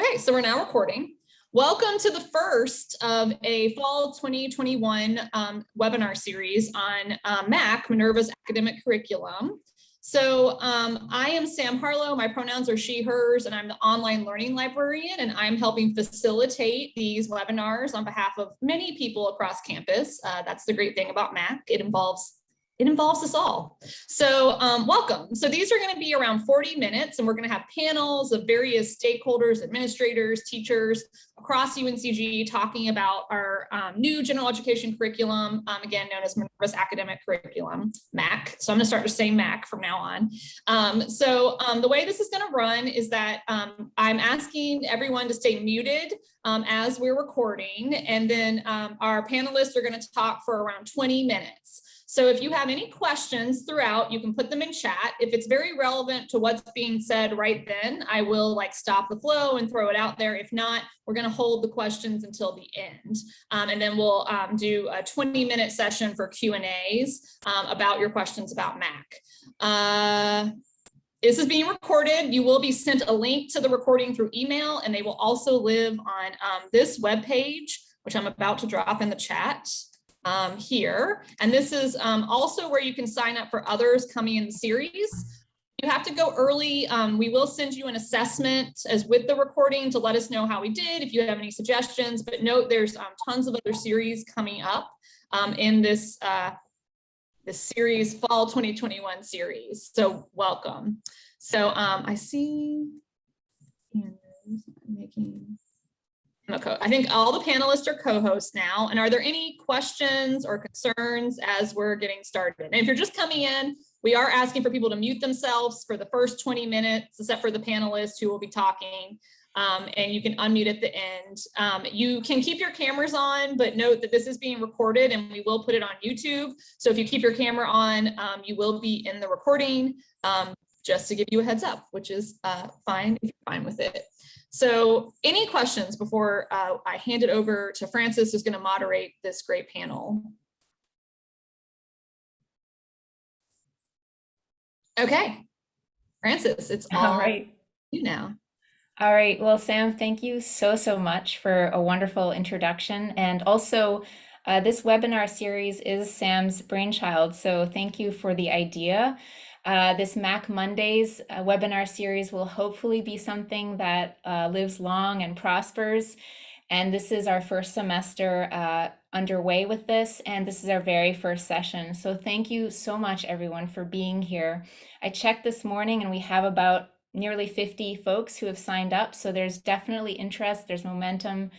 Okay, so we're now recording. Welcome to the first of a fall 2021 um, webinar series on uh, MAC, Minerva's academic curriculum. So um, I am Sam Harlow, my pronouns are she, hers, and I'm the online learning librarian, and I'm helping facilitate these webinars on behalf of many people across campus. Uh, that's the great thing about MAC. It involves it involves us all. So um, welcome. So these are going to be around 40 minutes and we're going to have panels of various stakeholders, administrators, teachers across UNCG talking about our um, new general education curriculum, um, again known as Minerva's Academic Curriculum, MAC. So I'm going to start to say MAC from now on. Um, so um, the way this is going to run is that um, I'm asking everyone to stay muted as we're recording and then our panelists are going to talk for around 20 minutes. So if you have any questions throughout, you can put them in chat. If it's very relevant to what's being said right then, I will like stop the flow and throw it out there. If not, we're going to hold the questions until the end. Um, and then we'll um, do a 20 minute session for Q and A's um, about your questions about MAC. Uh, this is being recorded. You will be sent a link to the recording through email, and they will also live on um, this web page, which I'm about to drop in the chat um, here. And this is um, also where you can sign up for others coming in the series. You have to go early. Um, we will send you an assessment as with the recording to let us know how we did, if you have any suggestions, but note there's um, tons of other series coming up um, in this, uh, this series, fall 2021 series. So welcome. So um, I see, making, I think all the panelists are co-hosts now. And are there any questions or concerns as we're getting started? And if you're just coming in, we are asking for people to mute themselves for the first 20 minutes, except for the panelists who will be talking. Um, and you can unmute at the end. Um, you can keep your cameras on, but note that this is being recorded and we will put it on YouTube. So if you keep your camera on, um, you will be in the recording, um, just to give you a heads up, which is uh, fine if you're fine with it. So any questions before uh, I hand it over to Frances who's going to moderate this great panel? Okay, Frances, it's all, all right. you now. All right. Well, Sam, thank you so, so much for a wonderful introduction. And also, uh, this webinar series is Sam's brainchild. So thank you for the idea. Uh, this MAC Mondays uh, webinar series will hopefully be something that uh, lives long and prospers. And this is our first semester uh, underway with this, and this is our very first session. So thank you so much, everyone, for being here. I checked this morning and we have about nearly 50 folks who have signed up. So there's definitely interest, there's momentum,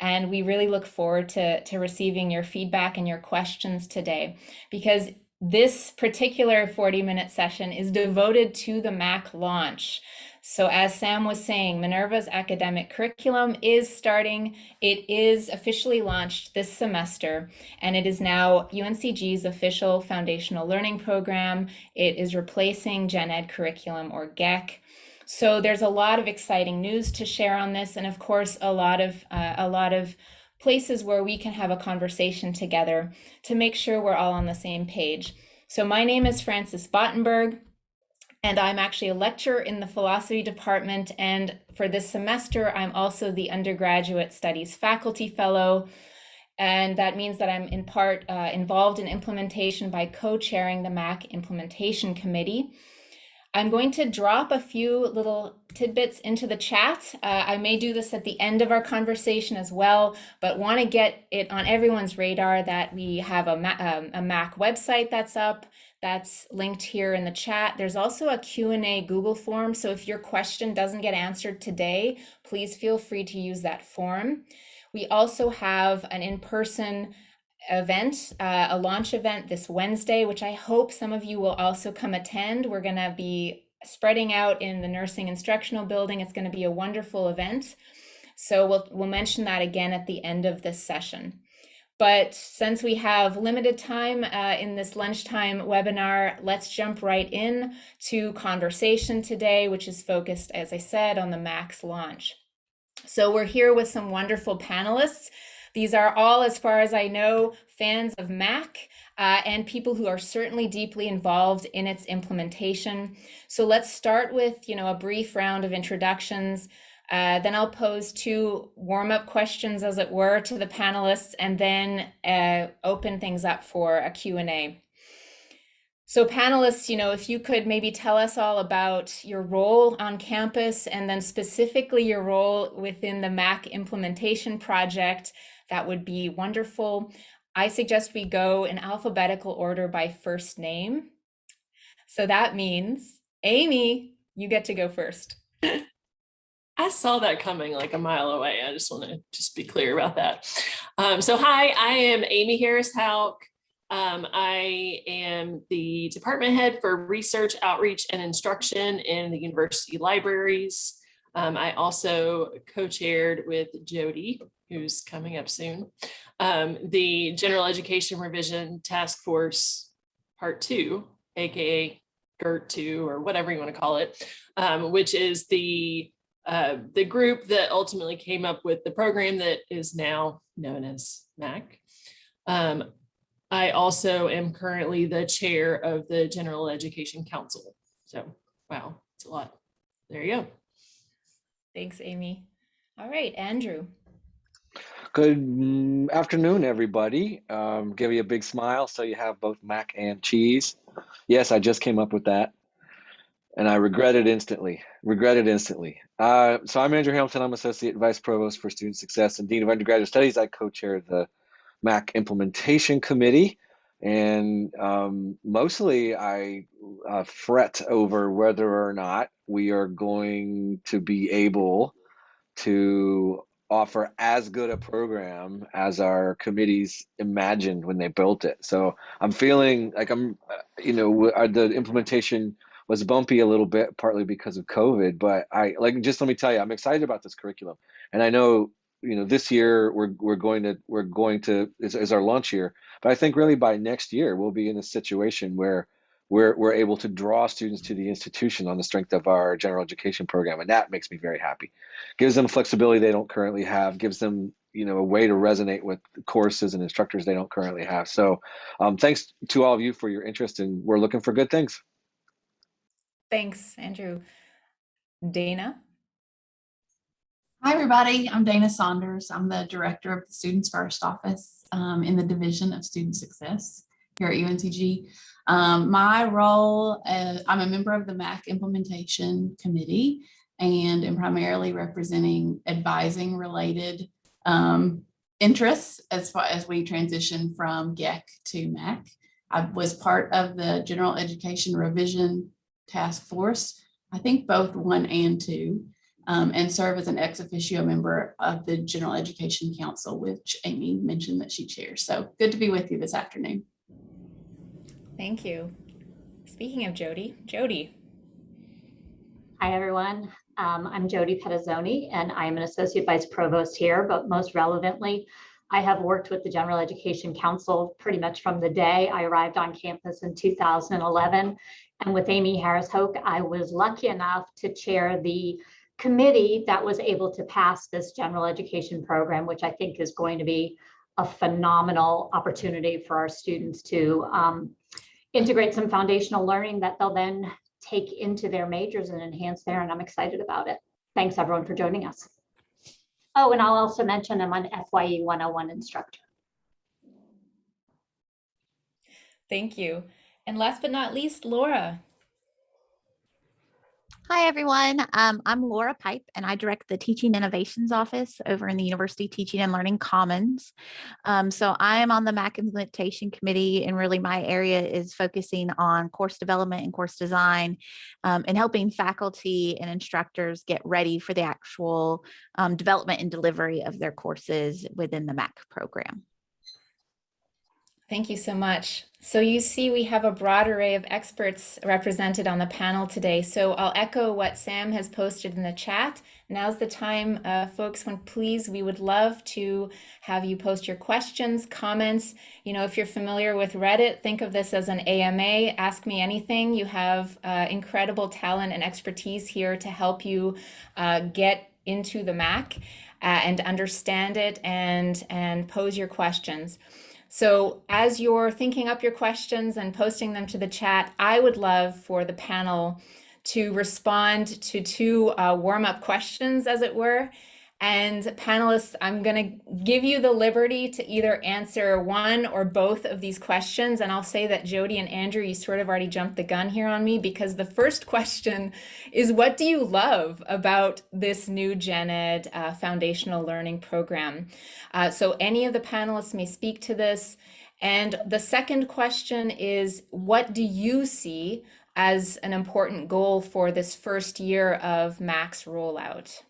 and we really look forward to, to receiving your feedback and your questions today because this particular 40 minute session is devoted to the MAC launch. So as Sam was saying, Minerva's academic curriculum is starting. It is officially launched this semester, and it is now UNCG's official foundational learning program. It is replacing Gen Ed curriculum or GEC. So there's a lot of exciting news to share on this, and of course, a lot of uh, a lot of places where we can have a conversation together to make sure we're all on the same page. So my name is Frances Bottenberg, and I'm actually a lecturer in the philosophy department. And for this semester, I'm also the undergraduate studies faculty fellow. And that means that I'm in part uh, involved in implementation by co-chairing the MAC implementation committee. I'm going to drop a few little tidbits into the chat. Uh, I may do this at the end of our conversation as well, but want to get it on everyone's radar that we have a, um, a MAC website that's up that's linked here in the chat. There's also a Q&A Google form. So if your question doesn't get answered today, please feel free to use that form. We also have an in-person event, uh, a launch event this Wednesday, which I hope some of you will also come attend. We're going to be spreading out in the nursing instructional building. It's going to be a wonderful event. So we'll, we'll mention that again at the end of this session. But since we have limited time uh, in this lunchtime webinar, let's jump right in to conversation today, which is focused, as I said, on the MAX launch. So we're here with some wonderful panelists. These are all, as far as I know, fans of MAC uh, and people who are certainly deeply involved in its implementation. So let's start with, you know, a brief round of introductions. Uh, then I'll pose two warm-up questions, as it were, to the panelists, and then uh, open things up for a Q&A. So panelists, you know, if you could maybe tell us all about your role on campus and then specifically your role within the MAC implementation project, that would be wonderful. I suggest we go in alphabetical order by first name. So that means, Amy, you get to go first. I saw that coming like a mile away. I just want to just be clear about that. Um, so hi, I am Amy Harris Houk. Um, I am the department head for research, outreach, and instruction in the university libraries. Um, I also co-chaired with Jody, who's coming up soon, um, the General Education Revision Task Force Part Two, aka GERT 2 or whatever you want to call it, um, which is the uh, the group that ultimately came up with the program that is now known as MAC. Um, I also am currently the chair of the General Education Council. So, wow, it's a lot. There you go. Thanks, Amy. All right, Andrew. Good mm, afternoon, everybody. Um, give you a big smile so you have both mac and cheese. Yes, I just came up with that and I regret it instantly. Regret it instantly. Uh, so I'm Andrew Hamilton. I'm Associate Vice Provost for Student Success and Dean of Undergraduate Studies. I co-chair the MAC Implementation Committee. And um, mostly I uh, fret over whether or not we are going to be able to offer as good a program as our committees imagined when they built it. So I'm feeling like I'm, you know, uh, the implementation was bumpy a little bit, partly because of COVID. But I like just let me tell you, I'm excited about this curriculum, and I know you know this year we're we're going to we're going to is, is our launch year. But I think really by next year we'll be in a situation where we're we're able to draw students to the institution on the strength of our general education program, and that makes me very happy. Gives them flexibility they don't currently have. Gives them you know a way to resonate with courses and instructors they don't currently have. So, um, thanks to all of you for your interest, and we're looking for good things. Thanks, Andrew. Dana? Hi, everybody. I'm Dana Saunders. I'm the director of the Students First Office um, in the Division of Student Success here at UNCG. Um, my role, uh, I'm a member of the MAC Implementation Committee and am primarily representing advising related um, interests as far as we transition from GEC to MAC. I was part of the General Education Revision task force, I think both one and two, um, and serve as an ex officio member of the General Education Council, which Amy mentioned that she chairs. So good to be with you this afternoon. Thank you. Speaking of Jody, Jody. Hi, everyone. Um, I'm Jody Pettazzoni, and I'm an Associate Vice Provost here, but most relevantly, I have worked with the General Education Council pretty much from the day I arrived on campus in 2011 and with Amy Harris Houk, I was lucky enough to chair the committee that was able to pass this general education program, which I think is going to be a phenomenal opportunity for our students to um, integrate some foundational learning that they'll then take into their majors and enhance there. And I'm excited about it. Thanks everyone for joining us. Oh, and I'll also mention I'm an FYE 101 instructor. Thank you. And last but not least, Laura. Hi, everyone. Um, I'm Laura Pipe, and I direct the Teaching Innovations Office over in the University Teaching and Learning Commons. Um, so I am on the MAC Implementation Committee, and really my area is focusing on course development and course design um, and helping faculty and instructors get ready for the actual um, development and delivery of their courses within the MAC program. Thank you so much. So you see we have a broad array of experts represented on the panel today. So I'll echo what Sam has posted in the chat. Now's the time, uh, folks, when please, we would love to have you post your questions, comments. You know, if you're familiar with Reddit, think of this as an AMA, ask me anything. You have uh, incredible talent and expertise here to help you uh, get into the MAC uh, and understand it and, and pose your questions. So as you're thinking up your questions and posting them to the chat, I would love for the panel to respond to two uh, warm-up questions, as it were. And panelists, I'm going to give you the liberty to either answer one or both of these questions. And I'll say that Jody and Andrew, you sort of already jumped the gun here on me because the first question is what do you love about this new Gen Ed uh, foundational learning program? Uh, so any of the panelists may speak to this. And the second question is what do you see as an important goal for this first year of MAC's rollout?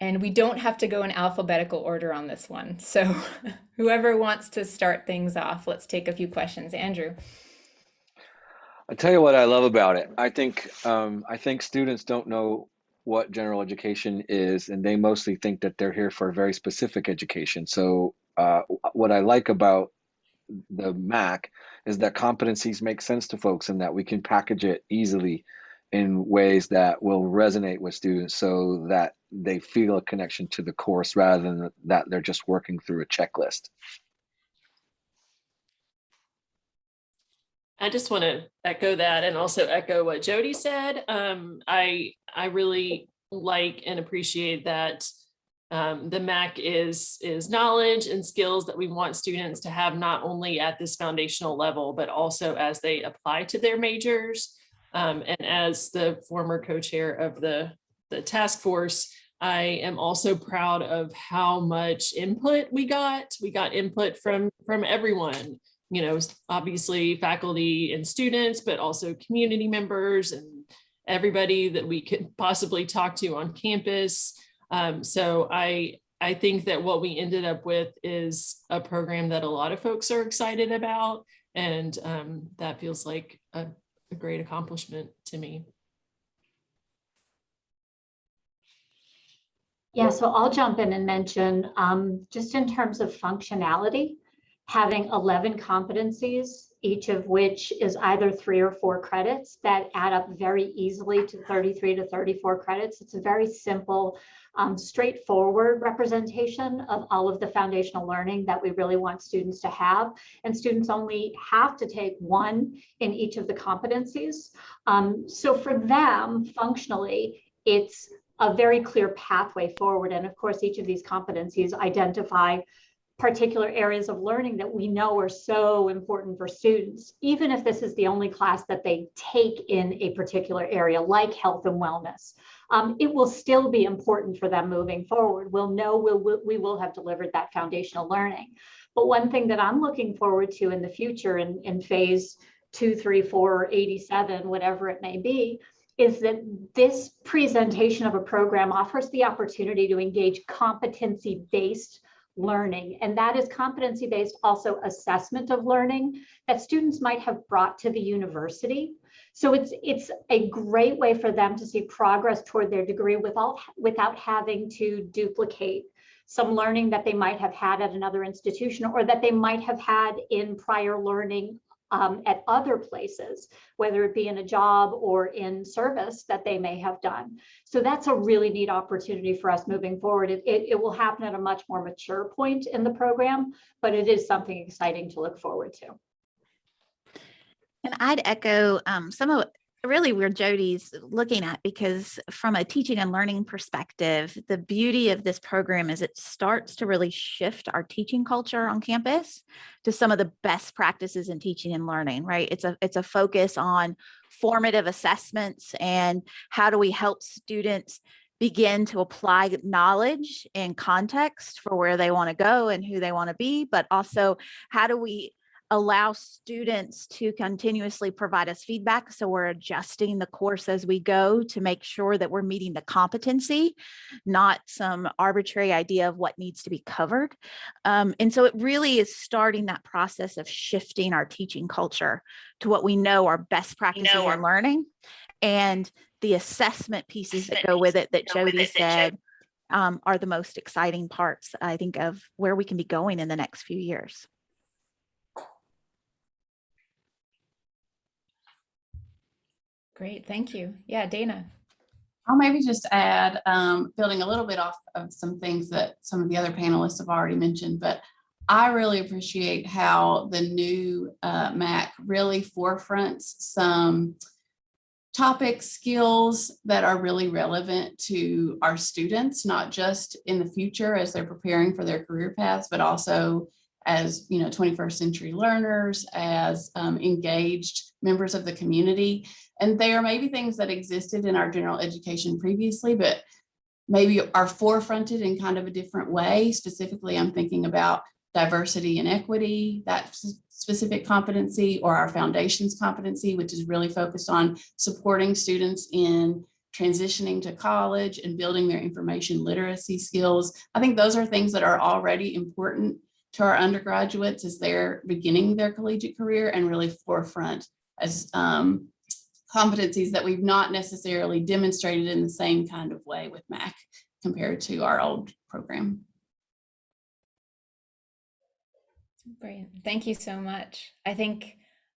And we don't have to go in alphabetical order on this one. So whoever wants to start things off, let's take a few questions. Andrew. I tell you what I love about it. I think um, I think students don't know what general education is, and they mostly think that they're here for a very specific education. So uh, what I like about the MAC is that competencies make sense to folks and that we can package it easily in ways that will resonate with students so that they feel a connection to the course rather than that they're just working through a checklist. I just want to echo that and also echo what Jody said. Um, I I really like and appreciate that um, the MAC is is knowledge and skills that we want students to have not only at this foundational level, but also as they apply to their majors. Um, and as the former co-chair of the, the task force, I am also proud of how much input we got. We got input from, from everyone, you know, obviously faculty and students, but also community members and everybody that we could possibly talk to on campus. Um, so I, I think that what we ended up with is a program that a lot of folks are excited about. And um, that feels like a, a great accomplishment to me. Yeah, so I'll jump in and mention, um, just in terms of functionality, having 11 competencies, each of which is either three or four credits that add up very easily to 33 to 34 credits. It's a very simple, um, straightforward representation of all of the foundational learning that we really want students to have. And students only have to take one in each of the competencies. Um, so for them, functionally, it's a very clear pathway forward. And of course, each of these competencies identify particular areas of learning that we know are so important for students, even if this is the only class that they take in a particular area like health and wellness. Um, it will still be important for them moving forward. We'll know we'll, we will have delivered that foundational learning. But one thing that I'm looking forward to in the future in, in phase two, three, four, 87, whatever it may be, is that this presentation of a program offers the opportunity to engage competency-based learning. And that is competency-based also assessment of learning that students might have brought to the university. So it's, it's a great way for them to see progress toward their degree without, without having to duplicate some learning that they might have had at another institution or that they might have had in prior learning um, at other places, whether it be in a job or in service that they may have done. So that's a really neat opportunity for us moving forward. It, it, it will happen at a much more mature point in the program, but it is something exciting to look forward to. And I'd echo um, some of really where Jody's looking at because from a teaching and learning perspective, the beauty of this program is it starts to really shift our teaching culture on campus to some of the best practices in teaching and learning, right? It's a it's a focus on formative assessments and how do we help students begin to apply knowledge and context for where they want to go and who they want to be, but also how do we allow students to continuously provide us feedback. So we're adjusting the course as we go to make sure that we're meeting the competency, not some arbitrary idea of what needs to be covered. Um, and so it really is starting that process of shifting our teaching culture to what we know are best practices know in learning and the assessment pieces that go with it that Jody said um, are the most exciting parts, I think, of where we can be going in the next few years. Great, thank you. Yeah, Dana. I'll maybe just add, um, building a little bit off of some things that some of the other panelists have already mentioned, but I really appreciate how the new uh, MAC really forefronts some topics, skills that are really relevant to our students, not just in the future as they're preparing for their career paths, but also as you know 21st century learners as um, engaged members of the community and there may be things that existed in our general education previously but maybe are forefronted in kind of a different way. Specifically i'm thinking about diversity and equity that specific competency or our foundations competency which is really focused on supporting students in transitioning to college and building their information literacy skills. I think those are things that are already important to our undergraduates as they're beginning their collegiate career and really forefront as um, competencies that we've not necessarily demonstrated in the same kind of way with MAC compared to our old program. Great. Thank you so much. I think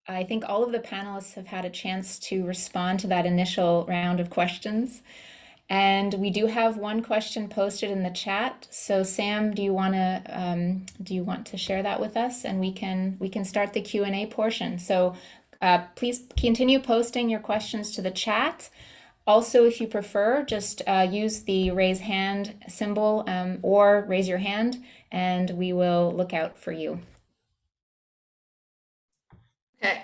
I think all of the panelists have had a chance to respond to that initial round of questions. And we do have one question posted in the chat. So Sam, do you want to um, do you want to share that with us, and we can we can start the Q and A portion. So uh, please continue posting your questions to the chat. Also, if you prefer, just uh, use the raise hand symbol um, or raise your hand, and we will look out for you. Okay.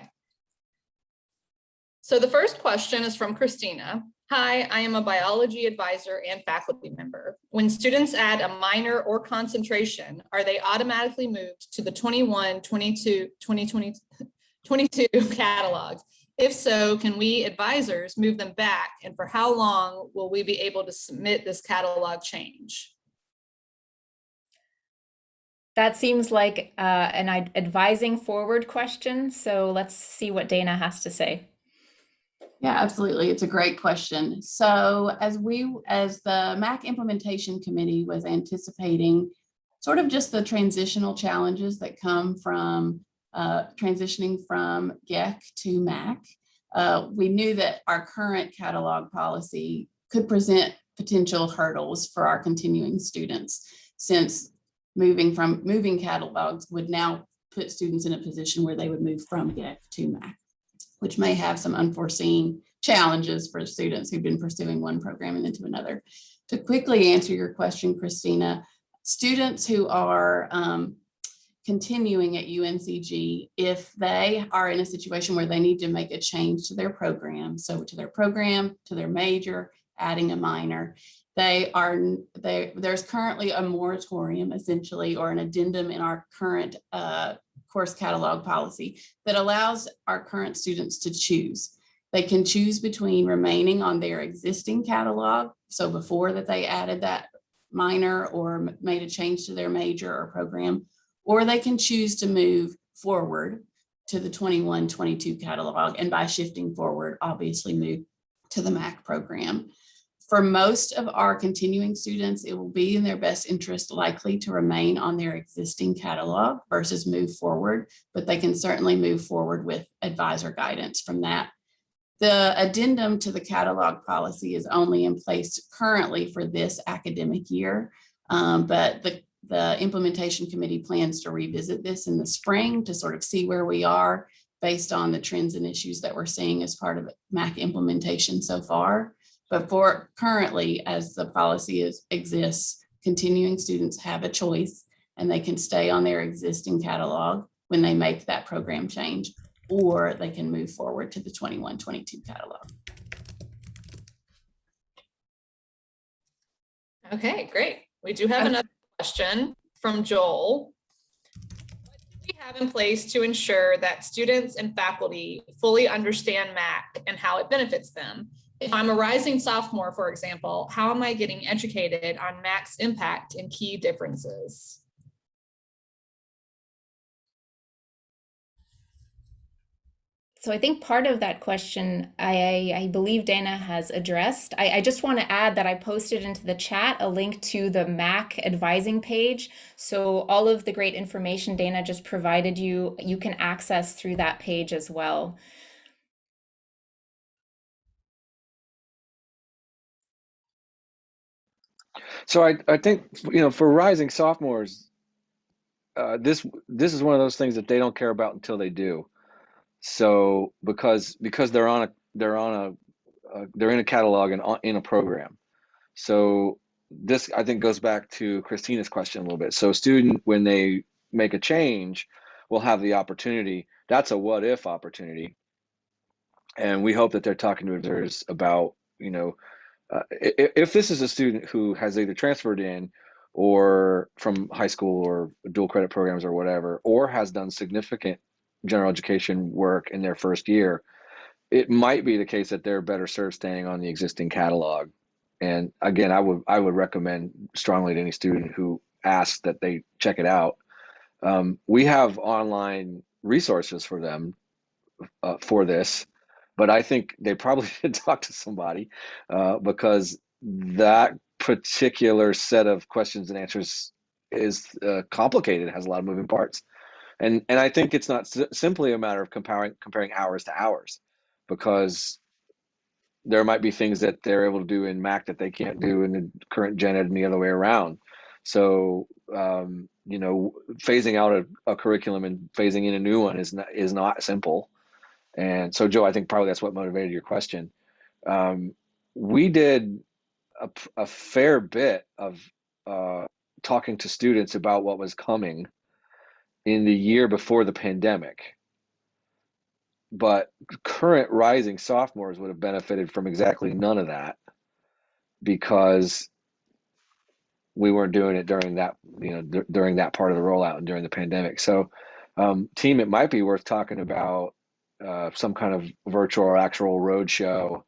So the first question is from Christina. Hi, I am a biology advisor and faculty member. When students add a minor or concentration, are they automatically moved to the 21, 22, 2020, 22 catalogs? If so, can we advisors move them back? And for how long will we be able to submit this catalog change? That seems like uh, an advising forward question. So let's see what Dana has to say. Yeah, absolutely. It's a great question. So as we, as the MAC implementation committee was anticipating sort of just the transitional challenges that come from uh, transitioning from GEC to MAC, uh, we knew that our current catalog policy could present potential hurdles for our continuing students since moving from moving catalogs would now put students in a position where they would move from GEC to MAC which may have some unforeseen challenges for students who've been pursuing one program and into another. To quickly answer your question, Christina, students who are um, continuing at UNCG, if they are in a situation where they need to make a change to their program, so to their program, to their major, adding a minor, they are, they, there's currently a moratorium essentially, or an addendum in our current uh, course catalog policy that allows our current students to choose. They can choose between remaining on their existing catalog. So before that they added that minor or made a change to their major or program, or they can choose to move forward to the 21, 22 catalog. And by shifting forward, obviously move to the MAC program. For most of our continuing students, it will be in their best interest likely to remain on their existing catalog versus move forward, but they can certainly move forward with advisor guidance from that. The addendum to the catalog policy is only in place currently for this academic year, um, but the, the implementation committee plans to revisit this in the spring to sort of see where we are based on the trends and issues that we're seeing as part of MAC implementation so far. But for currently, as the policy is, exists, continuing students have a choice and they can stay on their existing catalog when they make that program change, or they can move forward to the 21, 22 catalog. Okay, great. We do have another question from Joel. What do we have in place to ensure that students and faculty fully understand MAC and how it benefits them? If I'm a rising sophomore, for example, how am I getting educated on MAC's impact and key differences? So I think part of that question, I, I believe Dana has addressed. I, I just want to add that I posted into the chat a link to the MAC advising page. So all of the great information Dana just provided you, you can access through that page as well. So I, I think, you know, for rising sophomores, uh, this this is one of those things that they don't care about until they do. So because because they're on a they're on a they're in a catalog and on- in a program. So this, I think, goes back to Christina's question a little bit. So a student, when they make a change, will have the opportunity. That's a what if opportunity. And we hope that they're talking to advisors about, you know, uh, i- i- if this is a student who has either transferred in or from high school or dual credit programs or whatever, or has done significant general education work in their first year, it might be the case that they're better served staying on the existing catalog. And again, I would I would recommend strongly to any student who asks that they check it out. Um, we have online resources for them uh, for this, but I think they probably should talk to somebody uh, because that particular set of questions and answers is uh, complicated, has a lot of moving parts, and and I think it's not simply a matter of comparing comparing hours to hours, because there might be things that they're able to do in MAC that they can't do in the current gen ed and the other way around. So um, you know, phasing out a, a curriculum and phasing in a new one is not is not simple. And so, Joe, I think probably that's what motivated your question. Um, we did a fair bit of uh, talking to students about what was coming in the year before the pandemic. But current rising sophomores would have benefited from exactly none of that because we weren't doing it during that, you know, d- during that part of the rollout and during the pandemic. So, um, team, it might be worth talking about uh, some kind of virtual or actual roadshow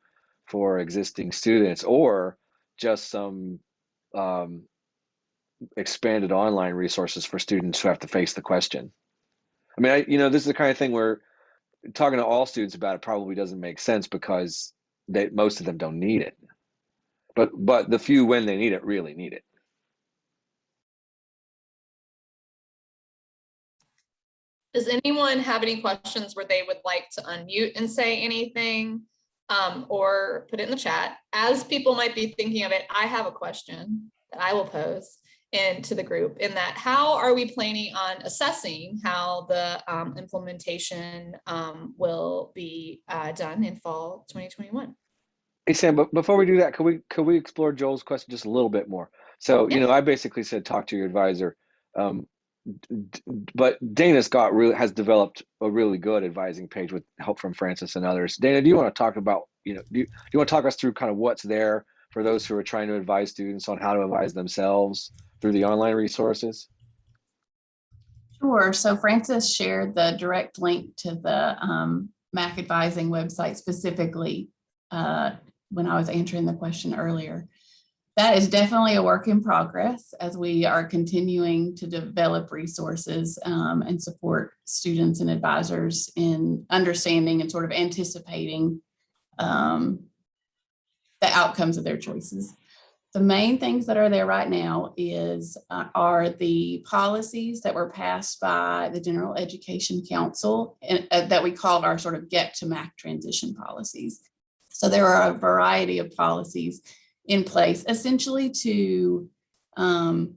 for existing students or just some um, expanded online resources for students who have to face the question. I mean, I, you know, this is the kind of thing where talking to all students about it probably doesn't make sense because they most of them don't need it. But but the few when they need it really need it. Does anyone have any questions where they would like to unmute and say anything? Um, or put it in the chat? As people might be thinking of it, I have a question that I will pose into the group in that how are we planning on assessing how the um, implementation um, will be uh, done in fall 2021? Hey Sam, but before we do that, could we could we explore Joel's question just a little bit more? So, you know, I basically said talk to your advisor. Um, but Dana's got really has developed a really good advising page with help from Frances and others. Dana, do you want to talk about, you know, do you, do you want to talk us through kind of what's there for those who are trying to advise students on how to advise themselves through the online resources? Sure. So Frances shared the direct link to the um, MAC advising website specifically uh, when I was answering the question earlier. That is definitely a work in progress as we are continuing to develop resources um, and support students and advisors in understanding and sort of anticipating um, the outcomes of their choices. The main things that are there right now is, uh, are the policies that were passed by the General Education Council and uh, that we called our sort of get to MAC transition policies. So there are a variety of policies in place essentially to um,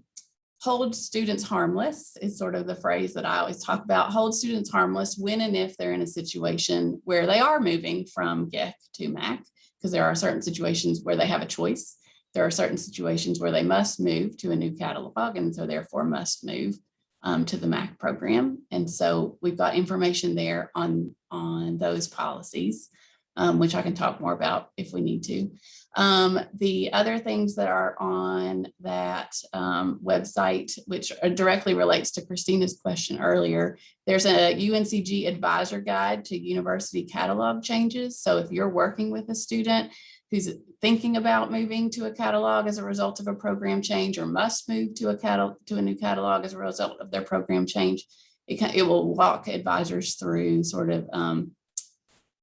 hold students harmless is sort of the phrase that I always talk about. Hold students harmless when and if they're in a situation where they are moving from GEC to MAC, because there are certain situations where they have a choice there are certain situations where they must move to a new catalog and so therefore must move um, to the MAC program. And so we've got information there on, on those policies, um, which I can talk more about if we need to. Um, the other things that are on that um, website, which directly relates to Christina's question earlier, there's a UNCG advisor guide to university catalog changes. So if you're working with a student who's thinking about moving to a catalog as a result of a program change or must move to a catalog to a new catalog as a result of their program change. It can, it will walk advisors through sort of um,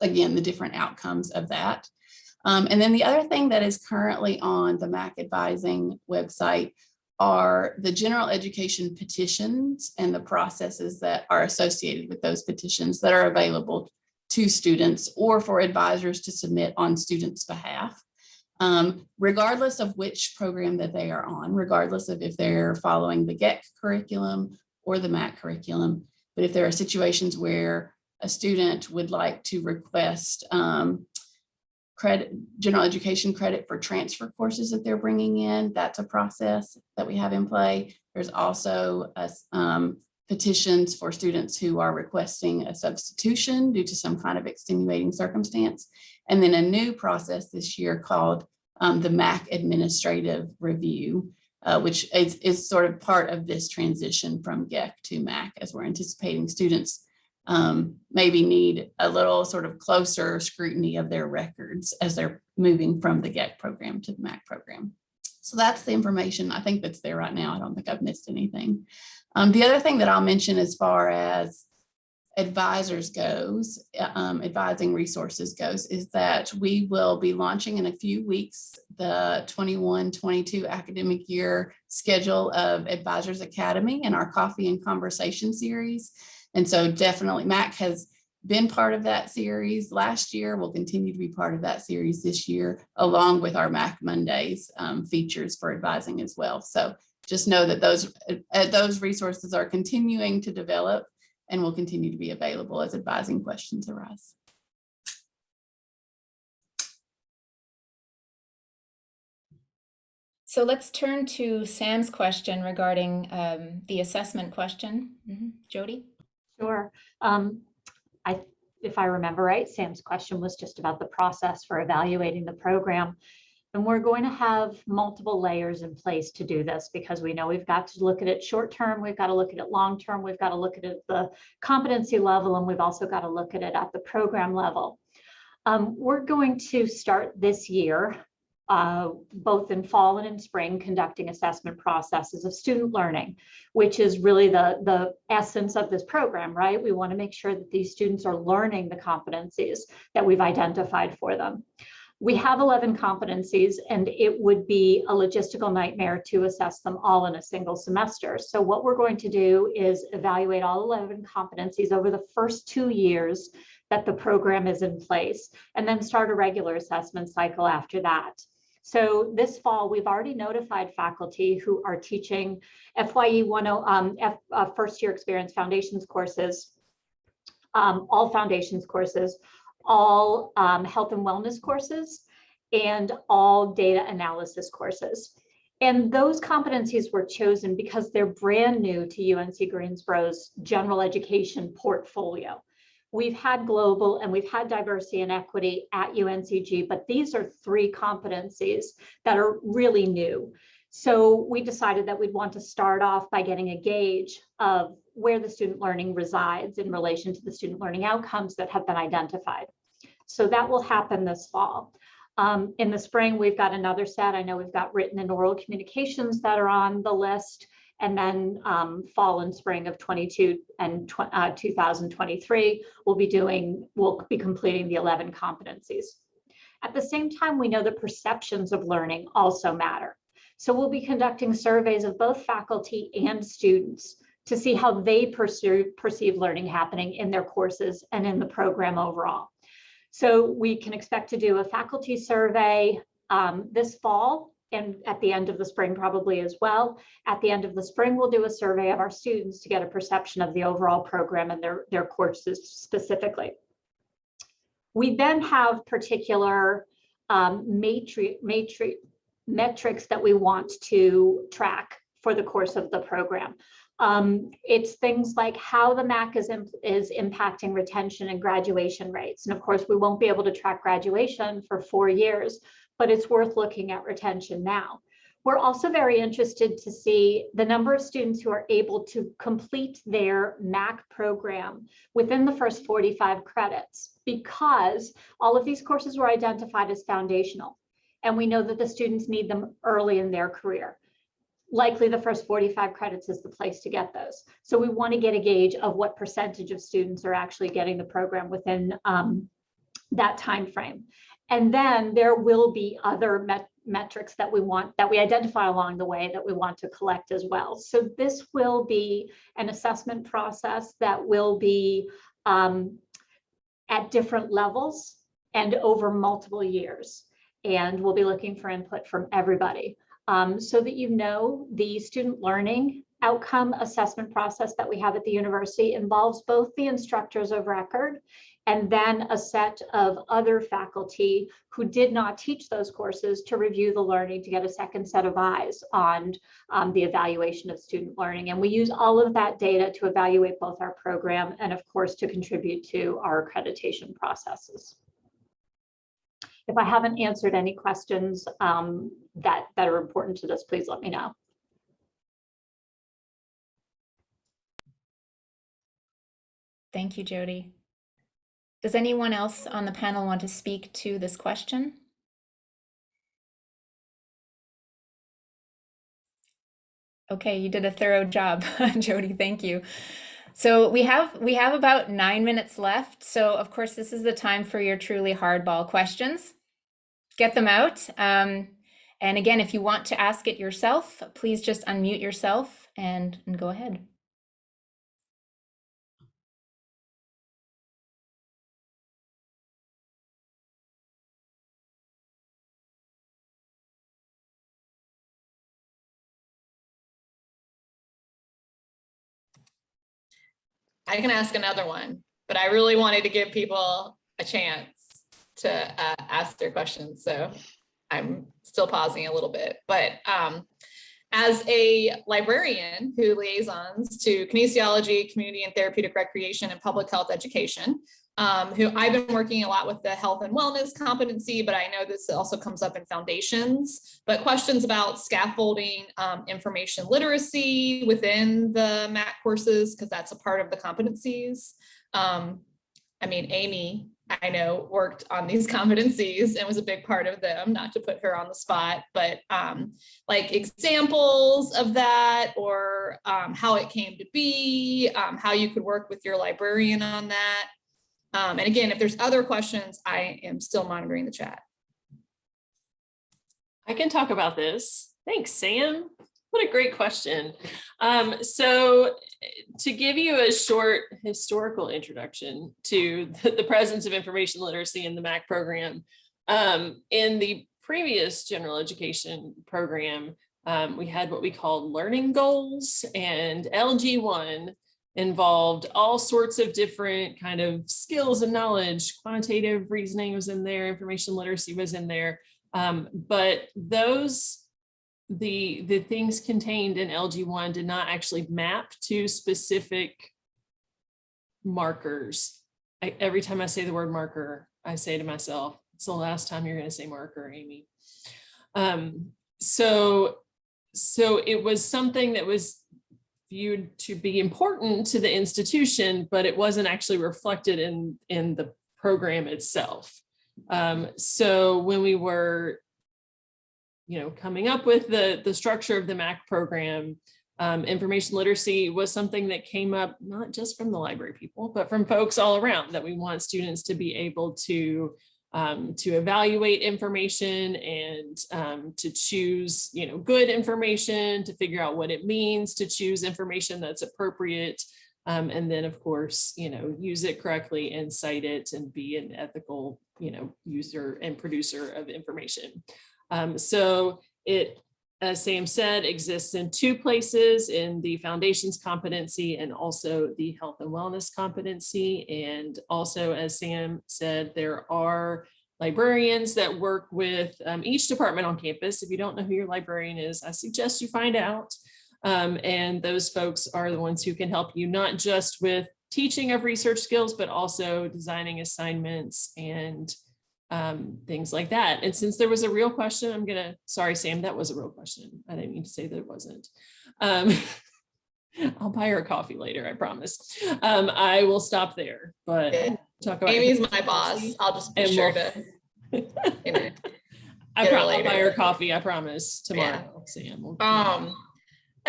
again the different outcomes of that. Um, and then the other thing that is currently on the MAC advising website are the general education petitions and the processes that are associated with those petitions that are available to students or for advisors to submit on students' behalf. Um, regardless of which program that they are on, regardless of if they're following the GEC curriculum or the MAC curriculum. But if there are situations where a student would like to request um, credit, general education credit for transfer courses that they're bringing in. That's a process that we have in play. There's also a um, petitions for students who are requesting a substitution due to some kind of extenuating circumstance. And then a new process this year called um, the MAC Administrative Review, uh, which is, is sort of part of this transition from GEC to MAC as we're anticipating students um, maybe need a little sort of closer scrutiny of their records as they're moving from the GEC program to the MAC program. So that's the information I think that's there right now. I don't think I've missed anything. Um, the other thing that I'll mention as far as advisors goes, uh, um, advising resources goes, is that we will be launching in a few weeks the 21-22 academic year schedule of Advisors Academy and our Coffee and Conversation series. And so definitely MAC has been part of that series last year, will continue to be part of that series this year, along with our MAC Mondays um, features for advising as well. So just know that those, uh, those resources are continuing to develop and will continue to be available as advising questions arise. So let's turn to Sam's question regarding um, the assessment question. Mhm. Jody? Sure. Um, I, if I remember right, Sam's question was just about the process for evaluating the program. And we're going to have multiple layers in place to do this because we know we've got to look at it short term, we've got to look at it long term, we've got to look at it at the competency level, and we've also got to look at it at the program level. Um, we're going to start this year, uh, both in fall and in spring, conducting assessment processes of student learning, which is really the, the essence of this program, right? We want to make sure that these students are learning the competencies that we've identified for them. We have 11 competencies and it would be a logistical nightmare to assess them all in a single semester. So what we're going to do is evaluate all 11 competencies over the first two years that the program is in place and then start a regular assessment cycle after that. So this fall, we've already notified faculty who are teaching FYE 10, um, F, uh, first year experience foundations courses, um, all foundations courses, all um, health and wellness courses, and all data analysis courses. And those competencies were chosen because they're brand new to UNC Greensboro's general education portfolio. We've had global and we've had diversity and equity at UNCG, but these are three competencies that are really new. So we decided that we'd want to start off by getting a gauge of where the student learning resides in relation to the student learning outcomes that have been identified. So that will happen this fall. Um, in the spring, we've got another set. I know we've got written and oral communications that are on the list. And then um, fall and spring of 22 and tw uh, 2023, we'll be doing, we'll be completing the 11 competencies. At the same time, we know the perceptions of learning also matter. So we'll be conducting surveys of both faculty and students to see how they perceive, perceive learning happening in their courses and in the program overall. So we can expect to do a faculty survey um, this fall and at the end of the spring probably as well. At the end of the spring, we'll do a survey of our students to get a perception of the overall program and their, their courses specifically. We then have particular um, matri matri metrics that we want to track for the course of the program. Um, it's things like how the MAC is, is impacting retention and graduation rates. And of course, we won't be able to track graduation for four years, but it's worth looking at retention now. We're also very interested to see the number of students who are able to complete their MAC program within the first 45 credits because all of these courses were identified as foundational. And we know that the students need them early in their career likely the first 45 credits is the place to get those. So we want to get a gauge of what percentage of students are actually getting the program within um, that time frame. And then there will be other met metrics that we want that we identify along the way that we want to collect as well. So this will be an assessment process that will be um, at different levels and over multiple years. And we'll be looking for input from everybody um, so that you know the student learning outcome assessment process that we have at the university involves both the instructors of record and then a set of other faculty who did not teach those courses to review the learning to get a second set of eyes on um, the evaluation of student learning. And we use all of that data to evaluate both our program and of course to contribute to our accreditation processes. If I haven't answered any questions um, that, that are important to this, please let me know. Thank you, Jody. Does anyone else on the panel want to speak to this question? Okay, you did a thorough job, Jody. Thank you. So we have we have about nine minutes left. So of course, this is the time for your truly hardball questions. Get them out. Um, and again, if you want to ask it yourself, please just unmute yourself and, and go ahead. I can ask another one, but I really wanted to give people a chance to uh, ask their questions. So I'm still pausing a little bit, but um, as a librarian who liaisons to kinesiology, community and therapeutic recreation and public health education, um, who I've been working a lot with the health and wellness competency, but I know this also comes up in foundations, but questions about scaffolding um, information literacy within the MAC courses, because that's a part of the competencies. Um, I mean, Amy, I know worked on these competencies and was a big part of them, not to put her on the spot, but um, like examples of that or um, how it came to be, um, how you could work with your librarian on that. Um, and again, if there's other questions, I am still monitoring the chat. I can talk about this. Thanks, Sam. What a great question. Um, so to give you a short historical introduction to the, the presence of information literacy in the MAC program, um, in the previous general education program, um, we had what we called learning goals and LG1 involved all sorts of different kind of skills and knowledge, quantitative reasoning was in there, information literacy was in there. Um, but those, the, the things contained in LG1 did not actually map to specific markers. I, every time I say the word marker, I say to myself, it's the last time you're going to say marker, Amy. Um, so, so it was something that was viewed to be important to the institution, but it wasn't actually reflected in, in the program itself. Um, so when we were, you know, coming up with the, the structure of the MAC program, um, information literacy was something that came up not just from the library people, but from folks all around that we want students to be able to um, to evaluate information and um, to choose, you know, good information, to figure out what it means, to choose information that's appropriate. Um, and then, of course, you know, use it correctly and cite it and be an ethical, you know, user and producer of information. Um, so it, as Sam said, exists in two places in the foundations competency and also the health and wellness competency. And also, as Sam said, there are librarians that work with um, each department on campus. If you don't know who your librarian is, I suggest you find out. Um, and those folks are the ones who can help you not just with teaching of research skills, but also designing assignments and um, things like that. And since there was a real question, I'm gonna, sorry, Sam, that was a real question. I didn't mean to say that it wasn't. Um, I'll buy her a coffee later, I promise. Um, I will stop there, but Yeah. talk about. Amy's my boss. I'll just be sure we'll- to, you know. I probably buy her coffee, I promise, tomorrow, Sam. We'll- Um,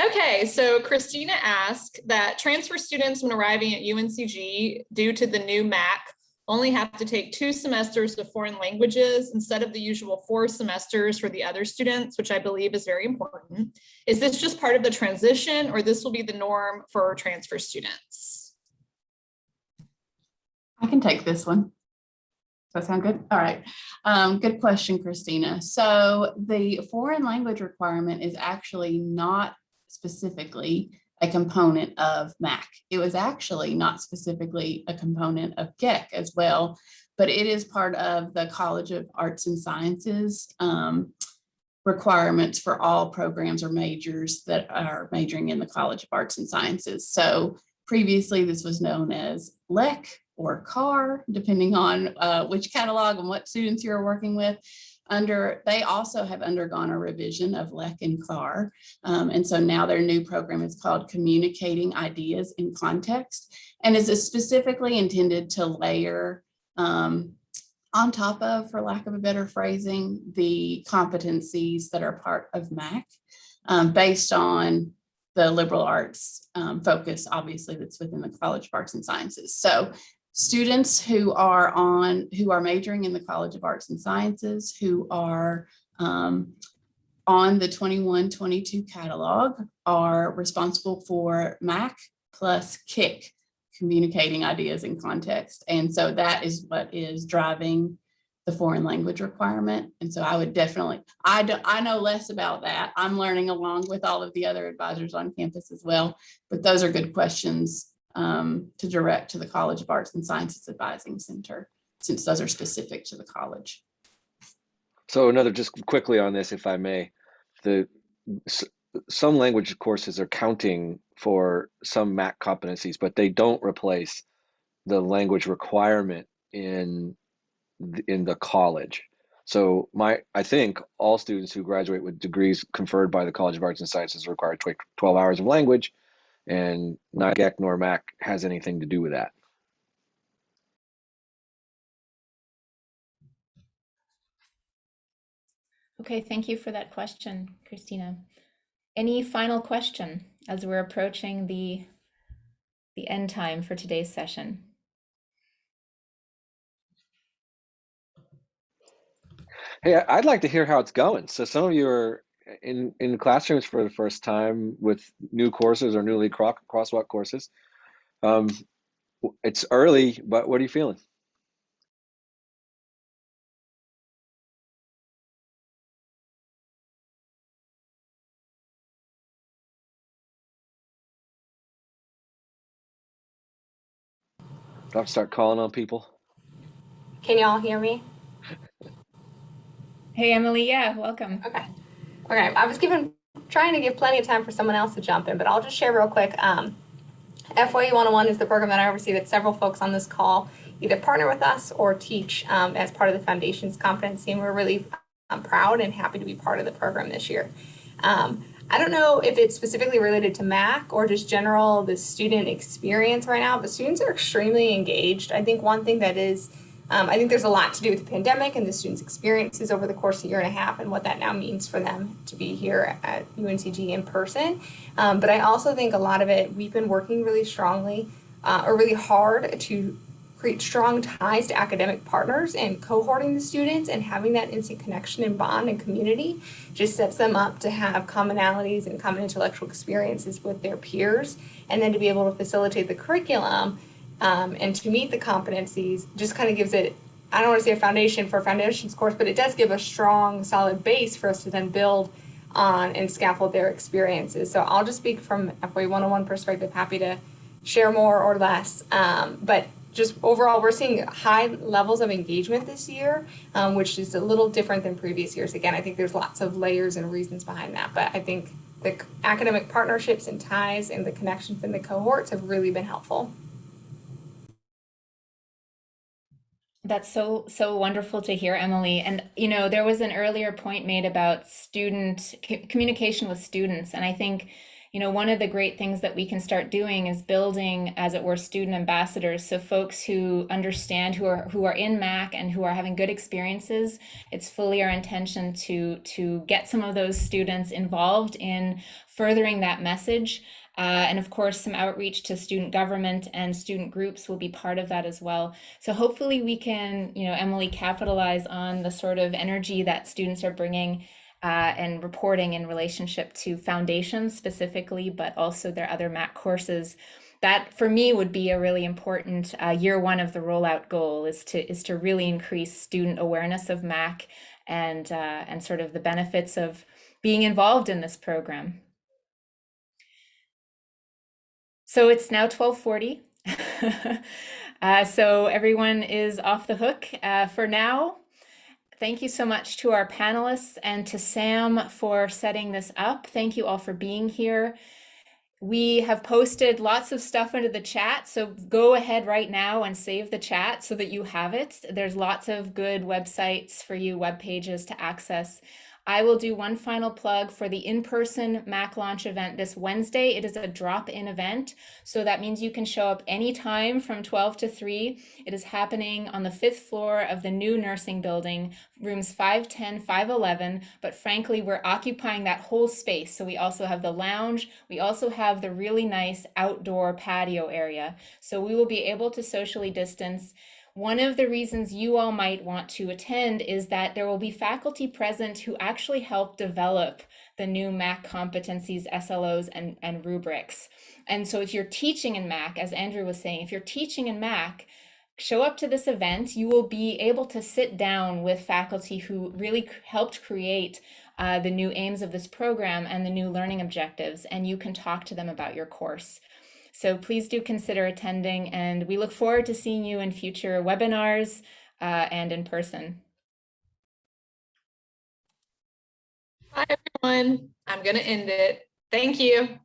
okay, so Christina asked that transfer students when arriving at UNCG due to the new MAC only have to take two semesters of foreign languages instead of the usual four semesters for the other students, which I believe is very important. Is this just part of the transition or this will be the norm for transfer students? I can take this one. Does that sound good? All right. Um, good question, Christina. So the foreign language requirement is actually not specifically a component of MAC. It was actually not specifically a component of GEC as well, but it is part of the College of Arts and Sciences um, requirements for all programs or majors that are majoring in the College of Arts and Sciences. So previously this was known as LEC or CAR, depending on uh, which catalog and what students you're working with. Under, they also have undergone a revision of LEC and CAR. Um, and so now their new program is called Communicating Ideas in Context and is specifically intended to layer um, on top of, for lack of a better phrasing, the competencies that are part of MAC um, based on the liberal arts um, focus, obviously, that's within the College of Arts and Sciences. So students who are on, who are majoring in the College of Arts and Sciences, who are um, on the 21-22 catalog are responsible for MAC plus KIC, communicating ideas in context. And so that is what is driving the foreign language requirement. And so I would definitely, I, do, I know less about that. I'm learning along with all of the other advisors on campus as well. But those are good questions um, to direct to the College of Arts and Sciences Advising Center, since those are specific to the college. So another, just quickly on this, if I may, the some language courses are counting for some MAC competencies, but they don't replace the language requirement in in the college. So my, I think all students who graduate with degrees conferred by the College of Arts and Sciences require 12 hours of language, and not GEC nor MAC has anything to do with that. Okay, thank you for that question, Christina. Any final question as we're approaching the, the end time for today's session? Hey, I'd like to hear how it's going. So some of you are in, in classrooms for the first time with new courses or newly crosswalk courses. Um, it's early, but what are you feeling? Do I have to start calling on people? Can y'all hear me? Hey, Emily. Yeah, welcome. Okay. Okay. I was given trying to give plenty of time for someone else to jump in, but I'll just share real quick. Um, FYE 101 is the program that I oversee that several folks on this call either partner with us or teach um, as part of the Foundation's competency, and we're really um, proud and happy to be part of the program this year. Um, I don't know if it's specifically related to MAC or just general the student experience right now, but students are extremely engaged. I think one thing that is, um, I think there's a lot to do with the pandemic and the students' experiences over the course of a year and a half and what that now means for them to be here at UNCG in person. Um, but I also think a lot of it, we've been working really strongly uh, or really hard to create strong ties to academic partners and cohorting the students and having that instant connection and bond and community just sets them up to have commonalities and common intellectual experiences with their peers and then to be able to facilitate the curriculum um, and to meet the competencies just kind of gives it I don't want to say a foundation for a foundations course, but it does give a strong, solid base for us to then build on and scaffold their experiences. So I'll just speak from FYE 101 perspective, happy to share more or less. Um, but just overall, we're seeing high levels of engagement this year, um, which is a little different than previous years. Again, I think there's lots of layers and reasons behind that, but I think the academic partnerships and ties and the connections in the cohorts have really been helpful. That's so so wonderful to hear, Emily. And you know, there was an earlier point made about student communication with students, and I think you know, one of the great things that we can start doing is building, as it were, student ambassadors. So folks who understand, who are who are in MAC and who are having good experiences. It's fully our intention to to get some of those students involved in furthering that message. Uh, and of course, some outreach to student government and student groups will be part of that as well. So hopefully we can, you know, Emily, capitalize on the sort of energy that students are bringing uh, and reporting in relationship to foundations specifically, but also their other MAC courses. That for me would be a really important uh, year one of the rollout goal is to is to really increase student awareness of MAC and uh, and sort of the benefits of being involved in this program. So it's now 1240. uh, so everyone is off the hook uh, for now. Thank you so much to our panelists and to Sam for setting this up. Thank you all for being here. We have posted lots of stuff into the chat, so go ahead right now and save the chat so that you have it. There's lots of good websites for you, web pages to access. I will do one final plug for the in-person MAC launch event this Wednesday. It is a drop-in event, so that means you can show up anytime from 12 to 3. It is happening on the fifth floor of the new nursing building, rooms 510, 511, but frankly, we're occupying that whole space. So we also have the lounge, we also have the really nice outdoor patio area. So we will be able to socially distance one of the reasons you all might want to attend is that there will be faculty present who actually help develop the new MAC competencies, SLOs, and, and rubrics. And so if you're teaching in MAC, as Andrew was saying, if you're teaching in MAC, show up to this event, you will be able to sit down with faculty who really helped create uh, the new aims of this program and the new learning objectives, and you can talk to them about your course. So please do consider attending and we look forward to seeing you in future webinars uh, and in person. Hi everyone. I'm going to end it. Thank you.